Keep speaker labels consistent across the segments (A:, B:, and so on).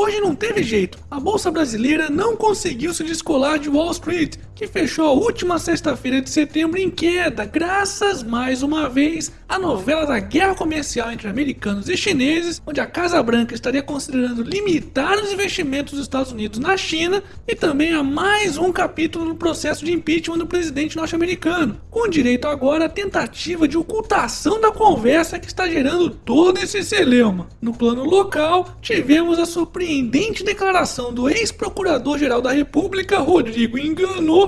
A: Hoje não teve jeito, a bolsa brasileira não conseguiu se descolar de Wall Street, que fechou a última sexta-feira de setembro em queda, graças mais uma vez à novela da guerra comercial entre americanos e chineses, onde a Casa Branca estaria considerando limitar os investimentos dos Estados Unidos na China e também a mais um capítulo no processo de impeachment do presidente norte-americano, com direito agora à tentativa de ocultação da conversa que está gerando todo esse celeuma. No plano local, tivemos a surpreendente declaração do ex-procurador-geral da República, Rodrigo Enganou,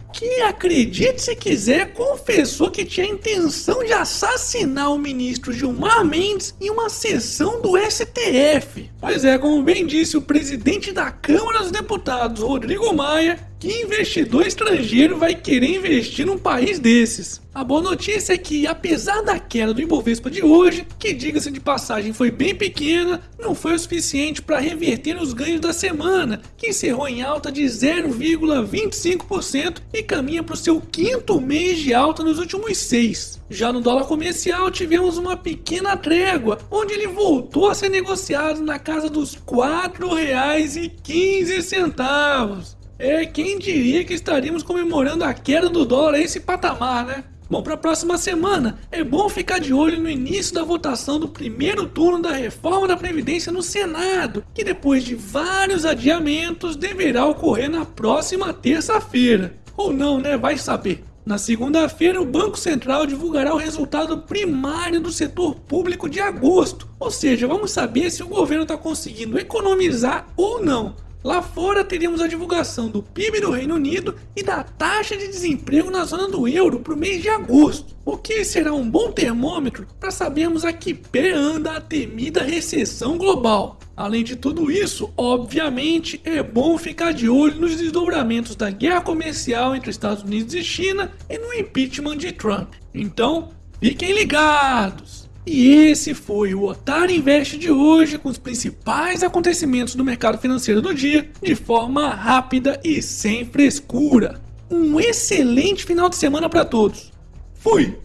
A: que, acredite se quiser, confessou que tinha intenção de assassinar o ministro Gilmar Mendes em uma sessão do STF. Pois é, como bem disse o presidente da Câmara dos Deputados, Rodrigo Maia, que investidor estrangeiro vai querer investir num país desses? A boa notícia é que, apesar da queda do Ibovespa de hoje, que diga-se de passagem foi bem pequena, não foi o suficiente para reverter os ganhos da semana, que encerrou em alta de 0,25% caminha para o seu quinto mês de alta nos últimos seis. Já no dólar comercial tivemos uma pequena trégua, onde ele voltou a ser negociado na casa dos R$ 4,15. É, quem diria que estaríamos comemorando a queda do dólar a esse patamar, né? Bom, para a próxima semana, é bom ficar de olho no início da votação do primeiro turno da reforma da Previdência no Senado, que depois de vários adiamentos deverá ocorrer na próxima terça-feira. Ou não, né? Vai saber. Na segunda-feira, o Banco Central divulgará o resultado primário do setor público de agosto, ou seja, vamos saber se o governo está conseguindo economizar ou não. Lá fora teríamos a divulgação do PIB do Reino Unido e da taxa de desemprego na zona do euro para o mês de agosto, o que será um bom termômetro para sabermos a que pé anda a temida recessão global. Além de tudo isso, obviamente é bom ficar de olho nos desdobramentos da guerra comercial entre Estados Unidos e China e no impeachment de Trump. Então, fiquem ligados! E esse foi o Otário Invest de hoje com os principais acontecimentos do mercado financeiro do dia de forma rápida e sem frescura. Um excelente final de semana para todos. Fui!